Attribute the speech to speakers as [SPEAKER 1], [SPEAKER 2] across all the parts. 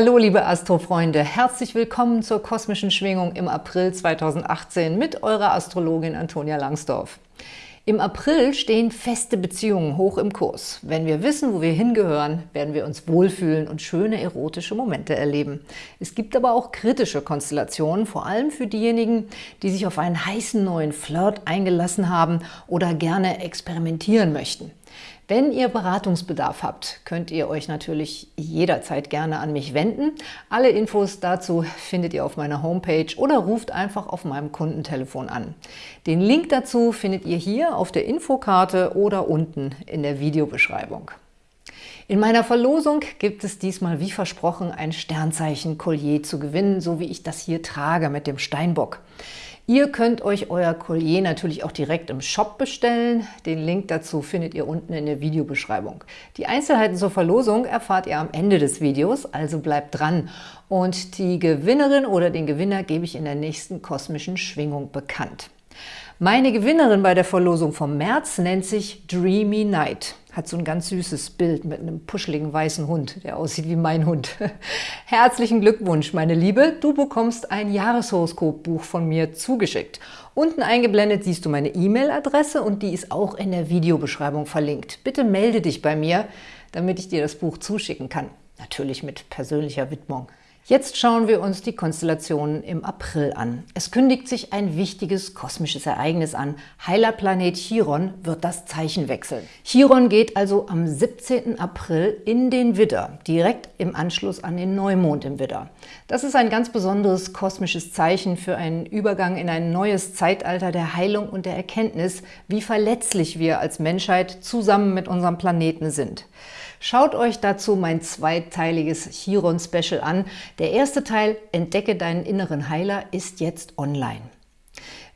[SPEAKER 1] Hallo liebe Astrofreunde, herzlich willkommen zur kosmischen Schwingung im April 2018 mit eurer Astrologin Antonia Langsdorf. Im April stehen feste Beziehungen hoch im Kurs. Wenn wir wissen, wo wir hingehören, werden wir uns wohlfühlen und schöne erotische Momente erleben. Es gibt aber auch kritische Konstellationen, vor allem für diejenigen, die sich auf einen heißen neuen Flirt eingelassen haben oder gerne experimentieren möchten. Wenn ihr Beratungsbedarf habt, könnt ihr euch natürlich jederzeit gerne an mich wenden. Alle Infos dazu findet ihr auf meiner Homepage oder ruft einfach auf meinem Kundentelefon an. Den Link dazu findet ihr hier auf der Infokarte oder unten in der Videobeschreibung. In meiner Verlosung gibt es diesmal wie versprochen ein Sternzeichen-Collier zu gewinnen, so wie ich das hier trage mit dem Steinbock. Ihr könnt euch euer Collier natürlich auch direkt im Shop bestellen. Den Link dazu findet ihr unten in der Videobeschreibung. Die Einzelheiten zur Verlosung erfahrt ihr am Ende des Videos, also bleibt dran. Und die Gewinnerin oder den Gewinner gebe ich in der nächsten kosmischen Schwingung bekannt. Meine Gewinnerin bei der Verlosung vom März nennt sich Dreamy Night. Hat so ein ganz süßes Bild mit einem puscheligen weißen Hund, der aussieht wie mein Hund. Herzlichen Glückwunsch, meine Liebe. Du bekommst ein Jahreshoroskopbuch von mir zugeschickt. Unten eingeblendet siehst du meine E-Mail-Adresse und die ist auch in der Videobeschreibung verlinkt. Bitte melde dich bei mir, damit ich dir das Buch zuschicken kann. Natürlich mit persönlicher Widmung. Jetzt schauen wir uns die Konstellationen im April an. Es kündigt sich ein wichtiges kosmisches Ereignis an. Heilerplanet Chiron wird das Zeichen wechseln. Chiron geht also am 17. April in den Widder, direkt im Anschluss an den Neumond im Widder. Das ist ein ganz besonderes kosmisches Zeichen für einen Übergang in ein neues Zeitalter der Heilung und der Erkenntnis, wie verletzlich wir als Menschheit zusammen mit unserem Planeten sind. Schaut euch dazu mein zweiteiliges Chiron-Special an. Der erste Teil, Entdecke deinen inneren Heiler, ist jetzt online.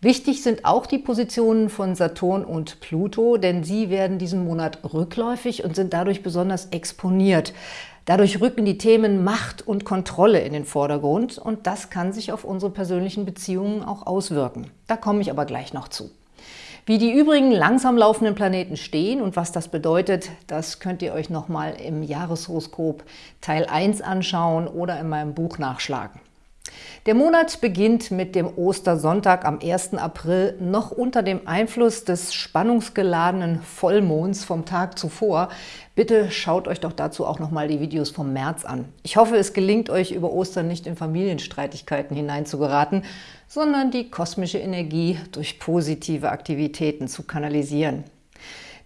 [SPEAKER 1] Wichtig sind auch die Positionen von Saturn und Pluto, denn sie werden diesen Monat rückläufig und sind dadurch besonders exponiert. Dadurch rücken die Themen Macht und Kontrolle in den Vordergrund und das kann sich auf unsere persönlichen Beziehungen auch auswirken. Da komme ich aber gleich noch zu. Wie die übrigen langsam laufenden Planeten stehen und was das bedeutet, das könnt ihr euch nochmal im Jahreshoroskop Teil 1 anschauen oder in meinem Buch nachschlagen. Der Monat beginnt mit dem Ostersonntag am 1. April noch unter dem Einfluss des spannungsgeladenen Vollmonds vom Tag zuvor. Bitte schaut euch doch dazu auch nochmal die Videos vom März an. Ich hoffe, es gelingt euch über Ostern nicht in Familienstreitigkeiten hineinzugeraten, sondern die kosmische Energie durch positive Aktivitäten zu kanalisieren.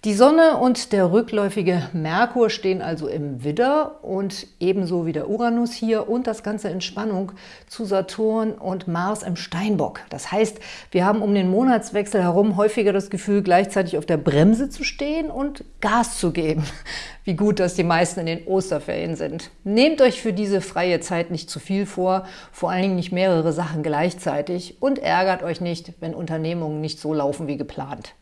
[SPEAKER 1] Die Sonne und der rückläufige Merkur stehen also im Widder und ebenso wie der Uranus hier und das Ganze in Spannung zu Saturn und Mars im Steinbock. Das heißt, wir haben um den Monatswechsel herum häufiger das Gefühl, gleichzeitig auf der Bremse zu stehen und Gas zu geben. Wie gut, dass die meisten in den Osterferien sind. Nehmt euch für diese freie Zeit nicht zu viel vor, vor allen Dingen nicht mehrere Sachen gleichzeitig und ärgert euch nicht, wenn Unternehmungen nicht so laufen wie geplant.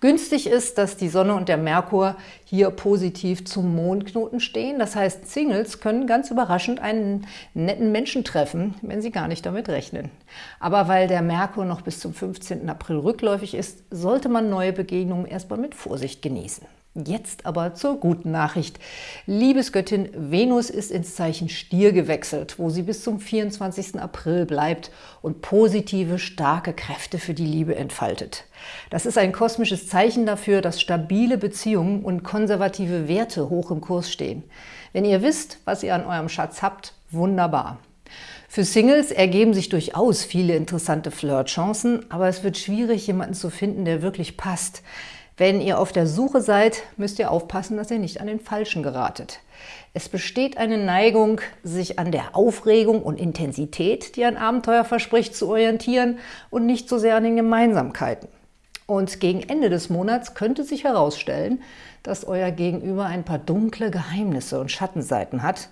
[SPEAKER 1] Günstig ist, dass die Sonne und der Merkur hier positiv zum Mondknoten stehen. Das heißt, Singles können ganz überraschend einen netten Menschen treffen, wenn sie gar nicht damit rechnen. Aber weil der Merkur noch bis zum 15. April rückläufig ist, sollte man neue Begegnungen erstmal mit Vorsicht genießen. Jetzt aber zur guten Nachricht. Liebesgöttin Venus ist ins Zeichen Stier gewechselt, wo sie bis zum 24. April bleibt und positive, starke Kräfte für die Liebe entfaltet. Das ist ein kosmisches Zeichen dafür, dass stabile Beziehungen und konservative Werte hoch im Kurs stehen. Wenn ihr wisst, was ihr an eurem Schatz habt, wunderbar. Für Singles ergeben sich durchaus viele interessante Flirtchancen, aber es wird schwierig, jemanden zu finden, der wirklich passt. Wenn ihr auf der Suche seid, müsst ihr aufpassen, dass ihr nicht an den Falschen geratet. Es besteht eine Neigung, sich an der Aufregung und Intensität, die ein Abenteuer verspricht, zu orientieren und nicht so sehr an den Gemeinsamkeiten. Und gegen Ende des Monats könnte sich herausstellen, dass euer Gegenüber ein paar dunkle Geheimnisse und Schattenseiten hat,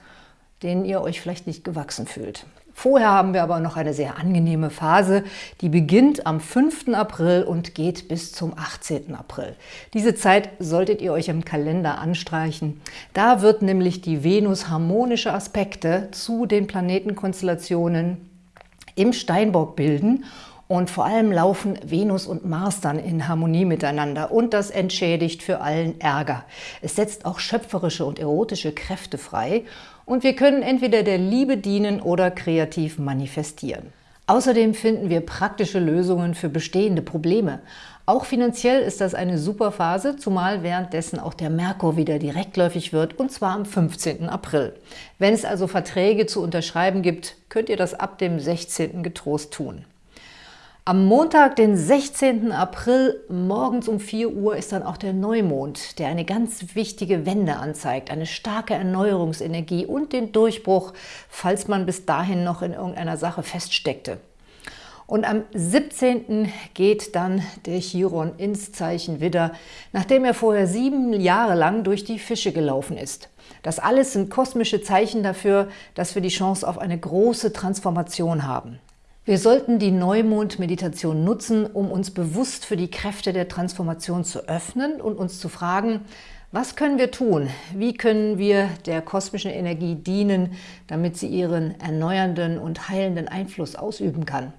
[SPEAKER 1] denen ihr euch vielleicht nicht gewachsen fühlt. Vorher haben wir aber noch eine sehr angenehme Phase, die beginnt am 5. April und geht bis zum 18. April. Diese Zeit solltet ihr euch im Kalender anstreichen. Da wird nämlich die Venus harmonische Aspekte zu den Planetenkonstellationen im Steinbock bilden Und vor allem laufen Venus und Mars dann in Harmonie miteinander und das entschädigt für allen Ärger. Es setzt auch schöpferische und erotische Kräfte frei und wir können entweder der Liebe dienen oder kreativ manifestieren. Außerdem finden wir praktische Lösungen für bestehende Probleme. Auch finanziell ist das eine super Phase, zumal währenddessen auch der Merkur wieder direktläufig wird, und zwar am 15. April. Wenn es also Verträge zu unterschreiben gibt, könnt ihr das ab dem 16. getrost tun. Am Montag, den 16. April, morgens um 4 Uhr, ist dann auch der Neumond, der eine ganz wichtige Wende anzeigt, eine starke Erneuerungsenergie und den Durchbruch, falls man bis dahin noch in irgendeiner Sache feststeckte. Und am 17. geht dann der Chiron ins Zeichen Widder, nachdem er vorher sieben Jahre lang durch die Fische gelaufen ist. Das alles sind kosmische Zeichen dafür, dass wir die Chance auf eine große Transformation haben. Wir sollten die Neumond-Meditation nutzen, um uns bewusst für die Kräfte der Transformation zu öffnen und uns zu fragen, was können wir tun? Wie können wir der kosmischen Energie dienen, damit sie ihren erneuernden und heilenden Einfluss ausüben kann?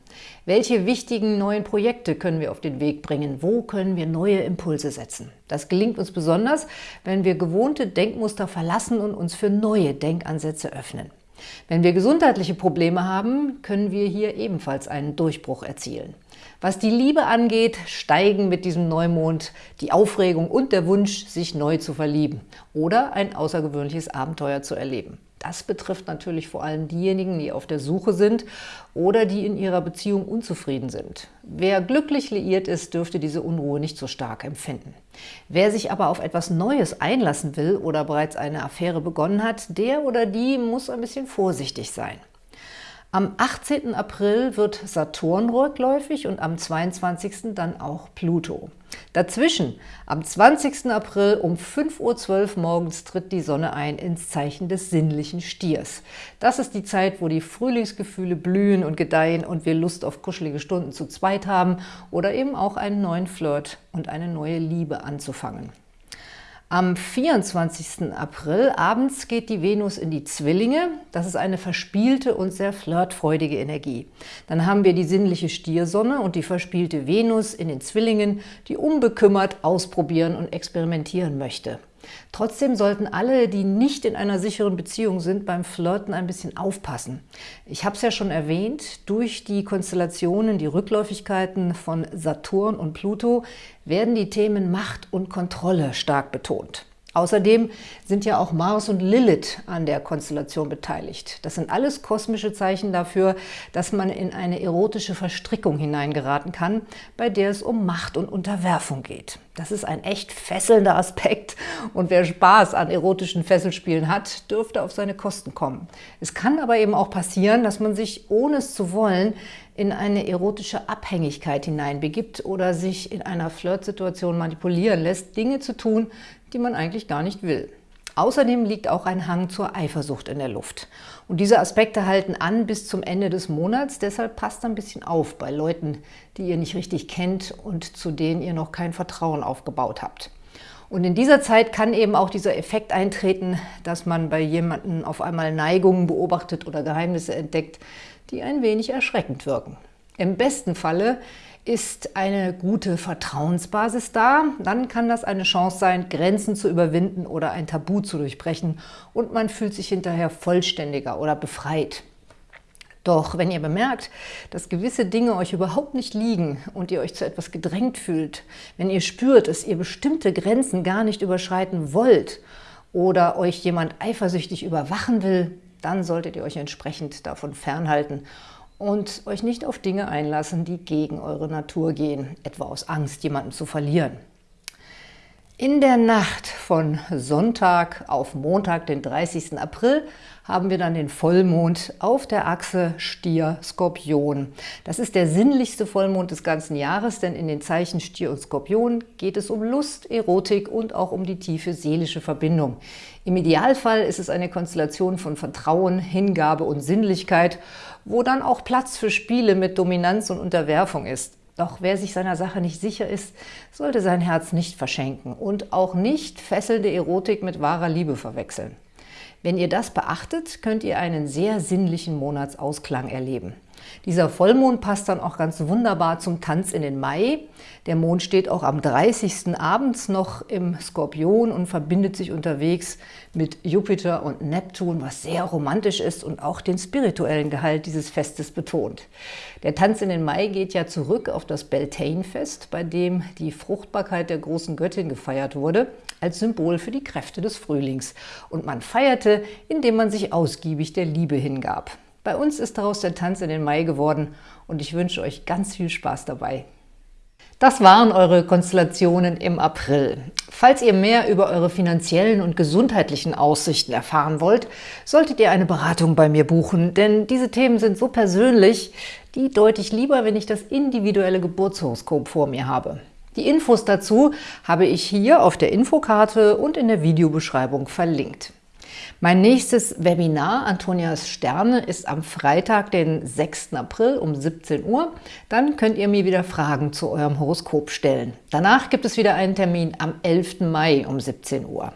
[SPEAKER 1] Welche wichtigen neuen Projekte können wir auf den Weg bringen? Wo können wir neue Impulse setzen? Das gelingt uns besonders, wenn wir gewohnte Denkmuster verlassen und uns für neue Denkansätze öffnen. Wenn wir gesundheitliche Probleme haben, können wir hier ebenfalls einen Durchbruch erzielen. Was die Liebe angeht, steigen mit diesem Neumond die Aufregung und der Wunsch, sich neu zu verlieben oder ein außergewöhnliches Abenteuer zu erleben. Das betrifft natürlich vor allem diejenigen, die auf der Suche sind oder die in ihrer Beziehung unzufrieden sind. Wer glücklich liiert ist, dürfte diese Unruhe nicht so stark empfinden. Wer sich aber auf etwas Neues einlassen will oder bereits eine Affäre begonnen hat, der oder die muss ein bisschen vorsichtig sein. Am 18. April wird Saturn rückläufig und am 22. dann auch Pluto. Dazwischen, am 20. April um 5.12 Uhr morgens tritt die Sonne ein ins Zeichen des sinnlichen Stiers. Das ist die Zeit, wo die Frühlingsgefühle blühen und gedeihen und wir Lust auf kuschelige Stunden zu zweit haben oder eben auch einen neuen Flirt und eine neue Liebe anzufangen. Am 24. April abends geht die Venus in die Zwillinge. Das ist eine verspielte und sehr flirtfreudige Energie. Dann haben wir die sinnliche Stiersonne und die verspielte Venus in den Zwillingen, die unbekümmert ausprobieren und experimentieren möchte. Trotzdem sollten alle, die nicht in einer sicheren Beziehung sind, beim Flirten ein bisschen aufpassen. Ich habe es ja schon erwähnt, durch die Konstellationen, die Rückläufigkeiten von Saturn und Pluto werden die Themen Macht und Kontrolle stark betont. Außerdem sind ja auch Mars und Lilith an der Konstellation beteiligt. Das sind alles kosmische Zeichen dafür, dass man in eine erotische Verstrickung hineingeraten kann, bei der es um Macht und Unterwerfung geht. Das ist ein echt fesselnder Aspekt und wer Spaß an erotischen Fesselspielen hat, dürfte auf seine Kosten kommen. Es kann aber eben auch passieren, dass man sich, ohne es zu wollen, in eine erotische Abhängigkeit hineinbegibt oder sich in einer Flirtsituation manipulieren lässt, Dinge zu tun, die man eigentlich gar nicht will. Außerdem liegt auch ein Hang zur Eifersucht in der Luft. Und diese Aspekte halten an bis zum Ende des Monats, deshalb passt ein bisschen auf bei Leuten, die ihr nicht richtig kennt und zu denen ihr noch kein Vertrauen aufgebaut habt. Und in dieser Zeit kann eben auch dieser Effekt eintreten, dass man bei jemandem auf einmal Neigungen beobachtet oder Geheimnisse entdeckt, die ein wenig erschreckend wirken. Im besten Falle ist eine gute Vertrauensbasis da, dann kann das eine Chance sein, Grenzen zu überwinden oder ein Tabu zu durchbrechen und man fühlt sich hinterher vollständiger oder befreit. Doch wenn ihr bemerkt, dass gewisse Dinge euch überhaupt nicht liegen und ihr euch zu etwas gedrängt fühlt, wenn ihr spürt, dass ihr bestimmte Grenzen gar nicht überschreiten wollt oder euch jemand eifersüchtig überwachen will, dann solltet ihr euch entsprechend davon fernhalten und euch nicht auf Dinge einlassen, die gegen eure Natur gehen, etwa aus Angst, jemanden zu verlieren. In der Nacht von Sonntag auf Montag, den 30. April, haben wir dann den Vollmond auf der Achse Stier-Skorpion. Das ist der sinnlichste Vollmond des ganzen Jahres, denn in den Zeichen Stier und Skorpion geht es um Lust, Erotik und auch um die tiefe seelische Verbindung. Im Idealfall ist es eine Konstellation von Vertrauen, Hingabe und Sinnlichkeit, wo dann auch Platz für Spiele mit Dominanz und Unterwerfung ist. Doch wer sich seiner Sache nicht sicher ist, sollte sein Herz nicht verschenken und auch nicht fesselnde Erotik mit wahrer Liebe verwechseln. Wenn ihr das beachtet, könnt ihr einen sehr sinnlichen Monatsausklang erleben. Dieser Vollmond passt dann auch ganz wunderbar zum Tanz in den Mai. Der Mond steht auch am 30. abends noch im Skorpion und verbindet sich unterwegs mit Jupiter und Neptun, was sehr romantisch ist und auch den spirituellen Gehalt dieses Festes betont. Der Tanz in den Mai geht ja zurück auf das Beltane-Fest, bei dem die Fruchtbarkeit der großen Göttin gefeiert wurde, als Symbol für die Kräfte des Frühlings. Und man feierte, indem man sich ausgiebig der Liebe hingab. Bei uns ist daraus der Tanz in den Mai geworden und ich wünsche euch ganz viel Spaß dabei. Das waren eure Konstellationen im April. Falls ihr mehr über eure finanziellen und gesundheitlichen Aussichten erfahren wollt, solltet ihr eine Beratung bei mir buchen, denn diese Themen sind so persönlich, die deute ich lieber, wenn ich das individuelle Geburtshoroskop vor mir habe. Die Infos dazu habe ich hier auf der Infokarte und in der Videobeschreibung verlinkt. Mein nächstes Webinar, Antonias Sterne, ist am Freitag, den 6. April um 17 Uhr. Dann könnt ihr mir wieder Fragen zu eurem Horoskop stellen. Danach gibt es wieder einen Termin am 11. Mai um 17 Uhr.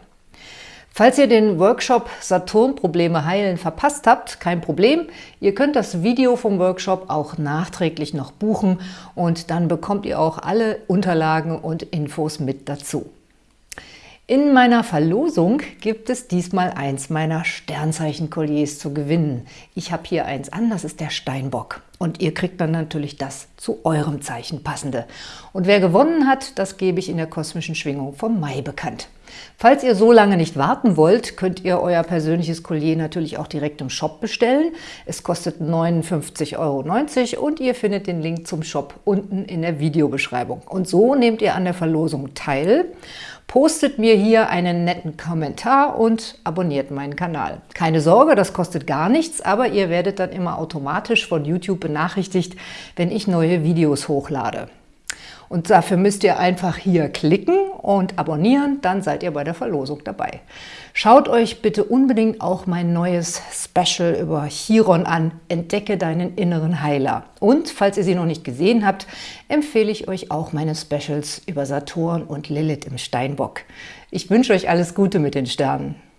[SPEAKER 1] Falls ihr den Workshop Saturn-Probleme heilen verpasst habt, kein Problem. Ihr könnt das Video vom Workshop auch nachträglich noch buchen und dann bekommt ihr auch alle Unterlagen und Infos mit dazu. In meiner Verlosung gibt es diesmal eins meiner Sternzeichen-Kolliers zu gewinnen. Ich habe hier eins an, das ist der Steinbock. Und ihr kriegt dann natürlich das zu eurem Zeichen passende. Und wer gewonnen hat, das gebe ich in der kosmischen Schwingung vom Mai bekannt. Falls ihr so lange nicht warten wollt, könnt ihr euer persönliches Collier natürlich auch direkt im Shop bestellen. Es kostet 59,90 Euro und ihr findet den Link zum Shop unten in der Videobeschreibung. Und so nehmt ihr an der Verlosung teil Postet mir hier einen netten Kommentar und abonniert meinen Kanal. Keine Sorge, das kostet gar nichts, aber ihr werdet dann immer automatisch von YouTube benachrichtigt, wenn ich neue Videos hochlade. Und dafür müsst ihr einfach hier klicken und abonnieren, dann seid ihr bei der Verlosung dabei. Schaut euch bitte unbedingt auch mein neues Special über Chiron an, Entdecke deinen inneren Heiler. Und falls ihr sie noch nicht gesehen habt, empfehle ich euch auch meine Specials über Saturn und Lilith im Steinbock. Ich wünsche euch alles Gute mit den Sternen.